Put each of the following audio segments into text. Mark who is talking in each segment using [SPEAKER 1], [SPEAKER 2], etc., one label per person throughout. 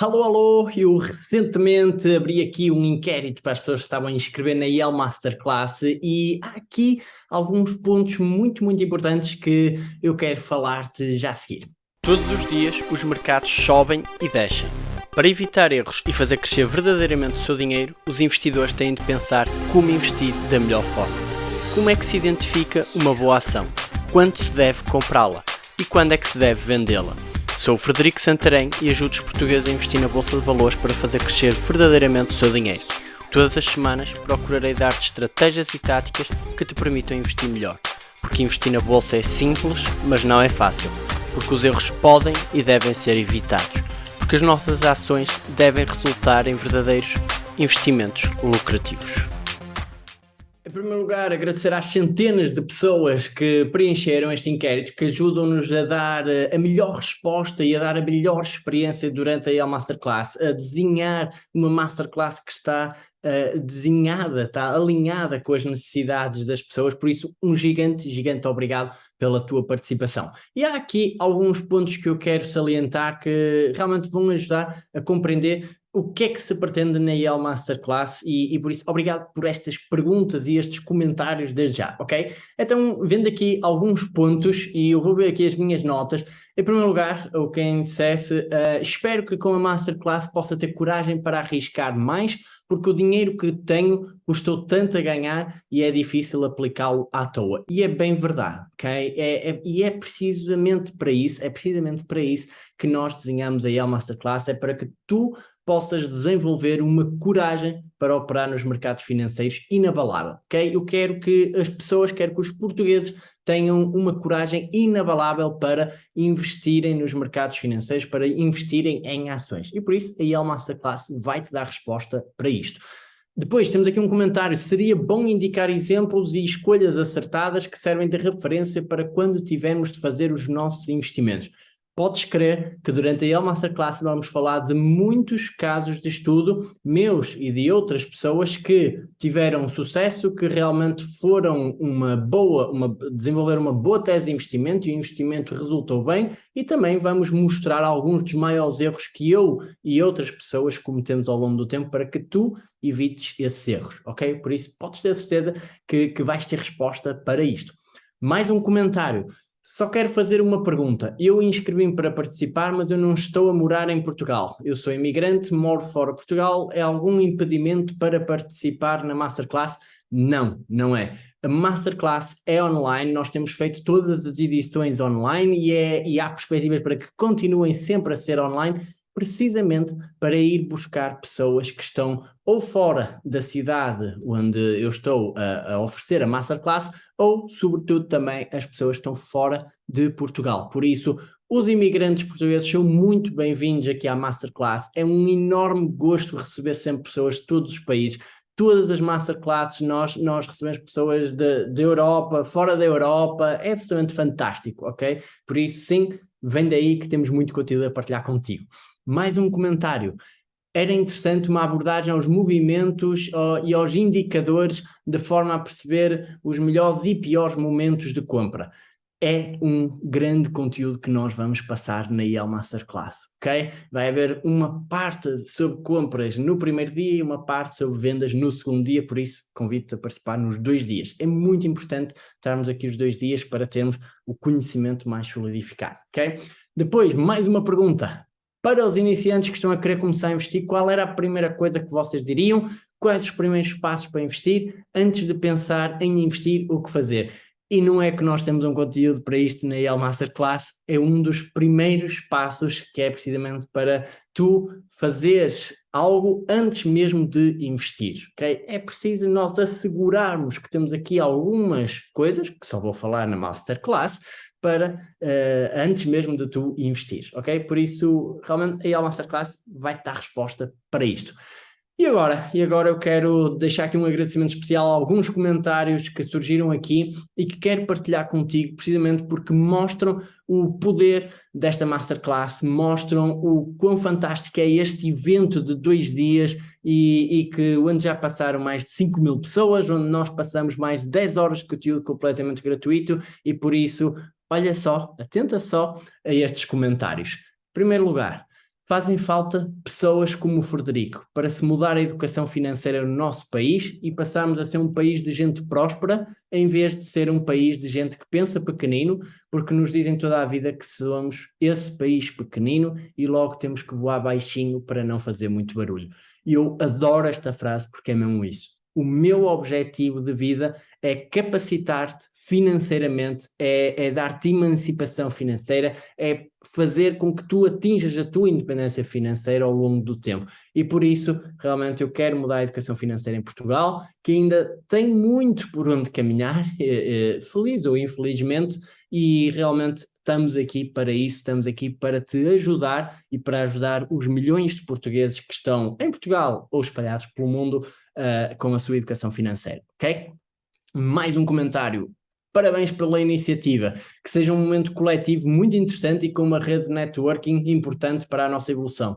[SPEAKER 1] Alô, alô, eu recentemente abri aqui um inquérito para as pessoas que estavam a inscrever na IEL Masterclass e há aqui alguns pontos muito, muito importantes que eu quero falar-te já a seguir.
[SPEAKER 2] Todos os dias os mercados sobem e descem. Para evitar erros e fazer crescer verdadeiramente o seu dinheiro, os investidores têm de pensar como investir da melhor forma. Como é que se identifica uma boa ação? Quando se deve comprá-la? E quando é que se deve vendê-la? Sou o Frederico Santarém e ajudo os portugueses a investir na Bolsa de Valores para fazer crescer verdadeiramente o seu dinheiro. Todas as semanas procurarei dar-te estratégias e táticas que te permitam investir melhor. Porque investir na Bolsa é simples, mas não é fácil. Porque os erros podem e devem ser evitados. Porque as nossas ações devem resultar em verdadeiros investimentos lucrativos.
[SPEAKER 1] Em primeiro lugar, agradecer às centenas de pessoas que preencheram este inquérito, que ajudam-nos a dar eh, a melhor resposta e a dar a melhor experiência durante a EL Masterclass, a desenhar uma Masterclass que está uh, desenhada, está alinhada com as necessidades das pessoas, por isso um gigante, gigante obrigado pela tua participação. E há aqui alguns pontos que eu quero salientar que realmente vão ajudar a compreender o que é que se pretende na IEL Masterclass e, e, por isso obrigado por estas perguntas e estes comentários desde já, ok? Então, vendo aqui alguns pontos e eu vou ver aqui as minhas notas. Em primeiro lugar, o quem dissesse, uh, espero que com a Masterclass possa ter coragem para arriscar mais, porque o dinheiro que tenho custou tanto a ganhar e é difícil aplicá-lo à toa. E é bem verdade, ok? É, é, e é precisamente para isso, é precisamente para isso que nós desenhamos a IEL Masterclass, é para que tu possas desenvolver uma coragem para operar nos mercados financeiros inabalável, ok? Eu quero que as pessoas, quero que os portugueses tenham uma coragem inabalável para investirem nos mercados financeiros, para investirem em ações. E por isso a IEL Masterclass vai-te dar resposta para isto. Depois temos aqui um comentário, seria bom indicar exemplos e escolhas acertadas que servem de referência para quando tivermos de fazer os nossos investimentos podes crer que durante a El Masterclass vamos falar de muitos casos de estudo meus e de outras pessoas que tiveram sucesso, que realmente foram uma boa, uma, desenvolveram uma boa tese de investimento e o investimento resultou bem e também vamos mostrar alguns dos maiores erros que eu e outras pessoas cometemos ao longo do tempo para que tu evites esses erros, ok? Por isso podes ter certeza que, que vais ter resposta para isto. Mais um comentário. Só quero fazer uma pergunta. Eu inscrevi-me para participar, mas eu não estou a morar em Portugal. Eu sou imigrante, moro fora de Portugal. É algum impedimento para participar na Masterclass? Não, não é. A Masterclass é online, nós temos feito todas as edições online e, é, e há perspectivas para que continuem sempre a ser online, precisamente para ir buscar pessoas que estão ou fora da cidade onde eu estou a, a, oferecer a Masterclass, ou, sobretudo, também as pessoas que estão fora de Portugal. Por isso, os imigrantes portugueses são muito bem-vindos aqui à Masterclass. É um enorme gosto receber sempre pessoas de todos os países. Todas as Masterclasses nós, nós recebemos pessoas da Europa, fora da Europa, é absolutamente fantástico, ok? Por isso, sim, vem daí que temos muito conteúdo a partilhar contigo. Mais um comentário. Era interessante uma abordagem aos movimentos e aos indicadores de forma a perceber os melhores e piores momentos de compra. É um grande conteúdo que nós vamos passar na IEL Masterclass, ok? Vai haver uma parte sobre compras no primeiro dia e uma parte sobre vendas no segundo dia, por isso convido-te a participar nos dois dias. É muito importante estarmos aqui os dois dias para termos o conhecimento mais solidificado, ok? Depois, mais uma pergunta para os iniciantes que estão a querer começar a investir, qual era a primeira coisa que vocês diriam? Quais os primeiros passos para investir? Antes de pensar em investir, o que fazer? E não é que nós temos um conteúdo para isto na EL Masterclass, é um dos primeiros passos que é precisamente para tu fazeres algo antes mesmo de investir, ok? É preciso nós assegurarmos que temos aqui algumas coisas, que só vou falar na Masterclass, para uh, antes mesmo de tu investir, ok? Por isso, realmente, a IEL Masterclass vai-te dar resposta para isto. E agora? E agora eu quero deixar aqui um agradecimento especial a alguns comentários que surgiram aqui e que quero partilhar contigo, precisamente porque mostram o poder desta Masterclass, mostram o quão fantástico é este evento de dois dias e, e que onde já passaram mais de 5 mil pessoas, onde nós passamos mais de 10 horas de conteúdo completamente gratuito e por isso olha só, atenta só a estes comentários. Em primeiro lugar, Fazem falta pessoas como o Frederico para se mudar a educação financeira no nosso país e passarmos a ser um país de gente próspera em vez de ser um país de gente que pensa pequenino, porque nos dizem toda a vida que somos esse país pequenino e logo temos que voar baixinho para não fazer muito barulho. E eu adoro esta frase porque é mesmo isso. O meu objetivo de vida é capacitar-te financeiramente, é, é dar-te emancipação financeira, é fazer com que tu atinjas a tua independência financeira ao longo do tempo. E por isso, realmente, eu quero mudar a educação financeira em Portugal, que ainda tem muito por onde caminhar, eh, eh, feliz ou infelizmente, e realmente estamos aqui para isso, estamos aqui para te ajudar e para ajudar os milhões de portugueses que estão em Portugal ou espalhados pelo mundo uh, com a sua educação financeira, ok? Mais um comentário. Parabéns pela iniciativa, que seja um momento coletivo muito interessante e com uma rede de networking importante para a nossa evolução.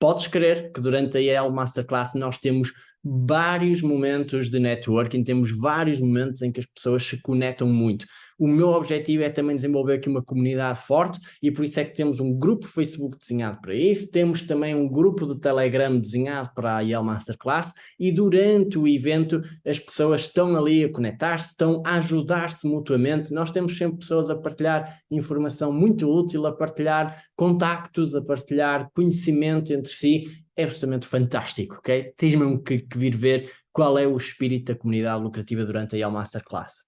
[SPEAKER 1] Podes crer que durante a EL Masterclass nós temos vários momentos de networking, temos vários momentos em que as pessoas se conectam muito. O meu objetivo é também desenvolver aqui uma comunidade forte e por isso é que temos um grupo Facebook desenhado para isso, temos também um grupo do Telegram desenhado para a IEL Masterclass e durante o evento as pessoas estão ali a conectar-se, estão a ajudar-se mutuamente, nós temos sempre pessoas a partilhar informação muito útil, a partilhar contactos, a partilhar conhecimento entre si, é absolutamente fantástico, ok? Tens mesmo que, que vir ver qual é o espírito da comunidade lucrativa durante a IEL Masterclass.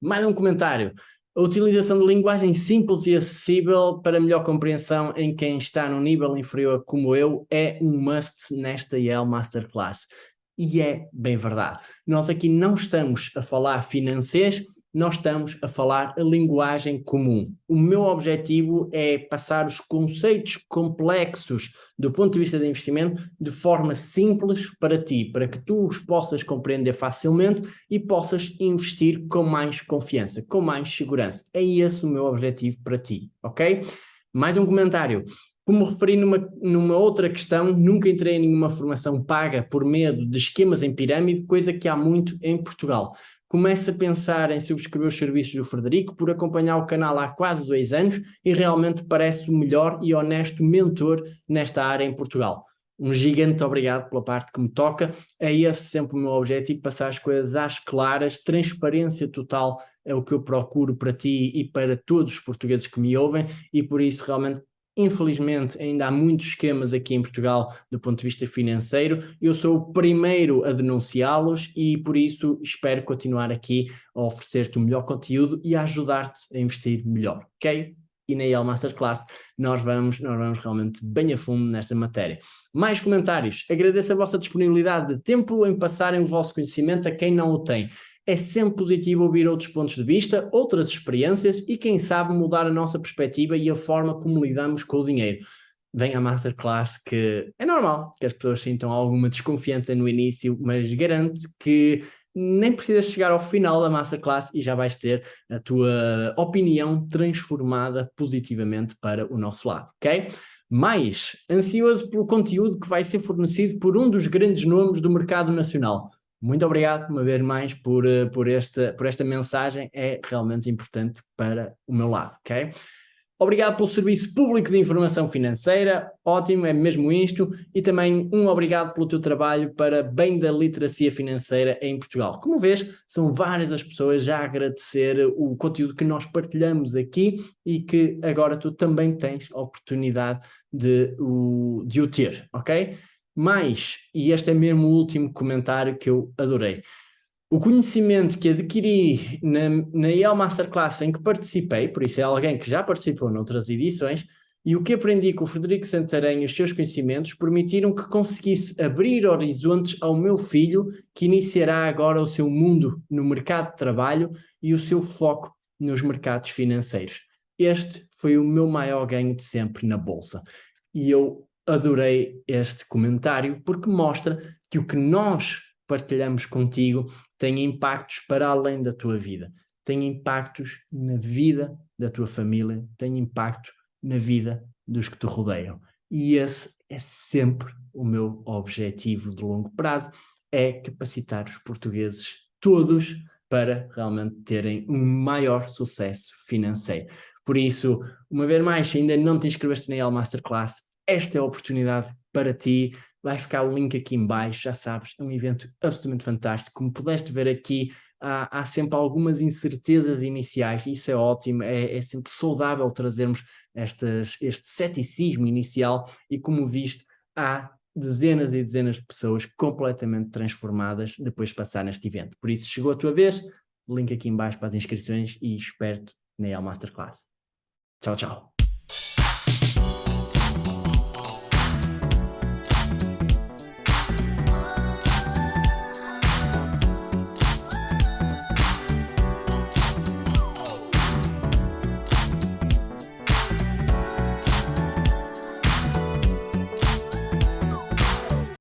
[SPEAKER 1] Mais um comentário. A utilização de linguagem simples e acessível para melhor compreensão em quem está no nível inferior como eu é um must nesta Yale Masterclass. E é bem verdade. Nós aqui não estamos a falar financeiro, nós estamos a falar a linguagem comum. O meu objetivo é passar os conceitos complexos do ponto de vista de investimento de forma simples para ti, para que tu os possas compreender facilmente e possas investir com mais confiança, com mais segurança. É esse o meu objetivo para ti, ok? Mais um comentário. Como referi numa, numa outra questão, nunca entrei em nenhuma formação paga por medo de esquemas em pirâmide, coisa que há muito em Portugal começa a pensar em subscrever os serviços do Frederico por acompanhar o canal há quase dois anos e realmente parece o melhor e honesto mentor nesta área em Portugal. Um gigante obrigado pela parte que me toca, é esse sempre o meu objetivo, passar as coisas às claras, transparência total é o que eu procuro para ti e para todos os portugueses que me ouvem e por isso realmente Infelizmente, ainda há muitos esquemas aqui em Portugal do ponto de vista financeiro. Eu sou o primeiro a denunciá-los e, por isso, espero continuar aqui a oferecer-te o melhor conteúdo e a ajudar-te a investir melhor, ok? E na IEL Masterclass nós vamos, nós vamos realmente bem a fundo nesta matéria. Mais comentários. Agradeço a vossa disponibilidade de tempo em passarem o vosso conhecimento a quem não o tem é sempre positivo ouvir outros pontos de vista, outras experiências e quem sabe mudar a nossa perspectiva e a forma como lidamos com o dinheiro. Vem a Masterclass que é normal que as pessoas sintam alguma desconfiança no início, mas garanto que nem precisas chegar ao final da Masterclass e já vais ter a tua opinião transformada positivamente para o nosso lado, ok? Mais, ansioso pelo conteúdo que vai ser fornecido por um dos grandes nomes do mercado nacional, muito obrigado uma vez mais por, eh, por, esta, por esta mensagem, é realmente importante para o meu lado, ok? Obrigado pelo serviço público de informação financeira, ótimo, é mesmo isto, e também um obrigado pelo teu trabalho para bem da literacia financeira em Portugal. Como vês, são várias as pessoas já a agradecer o conteúdo que nós partilhamos aqui e que agora tu também tens a oportunidade de o, de o ter, ok? Mas, e este é mesmo o último comentário que eu adorei, o conhecimento que adquiri na, na IEL Masterclass em que participei, por isso é alguém que já participou noutras edições, e o que aprendi com o Frederico Santarém e os seus conhecimentos permitiram que conseguisse abrir horizontes ao meu filho, que iniciará agora o seu mundo no mercado de trabalho e o seu foco nos mercados financeiros. Este foi o meu maior ganho de sempre na Bolsa. E eu adorei este comentário porque mostra que o que nós partilhamos contigo tem impactos para além da tua vida, tem impactos na vida da tua família, tem impacto na vida dos que te rodeiam. E esse é sempre o meu objetivo de longo prazo, é capacitar os portugueses todos para realmente terem um maior sucesso financeiro. Por isso, uma vez mais, se ainda não te inscreveste na El Masterclass, esta é a oportunidade para ti. Vai ficar o link aqui em baixo, já sabes, é um evento absolutamente fantástico. Como pudeste ver aqui, há, há sempre algumas incertezas iniciais, isso é ótimo, é, é sempre saudável trazermos estas, este ceticismo inicial e como visto, há dezenas e dezenas de pessoas completamente transformadas depois de passar neste evento. Por isso, chegou a tua vez, link aqui em baixo para as inscrições e espero-te na EL Masterclass. Tchau, tchau.